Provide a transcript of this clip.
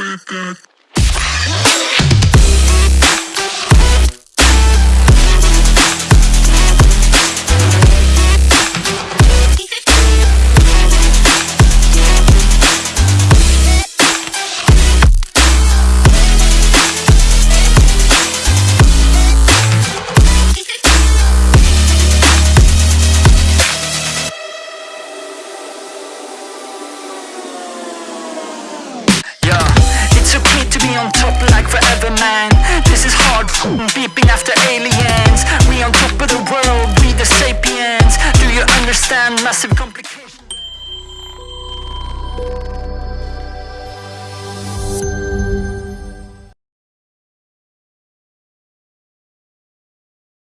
with that. Beeping after aliens. We on top of the world, we the sapiens. Do you understand? Massive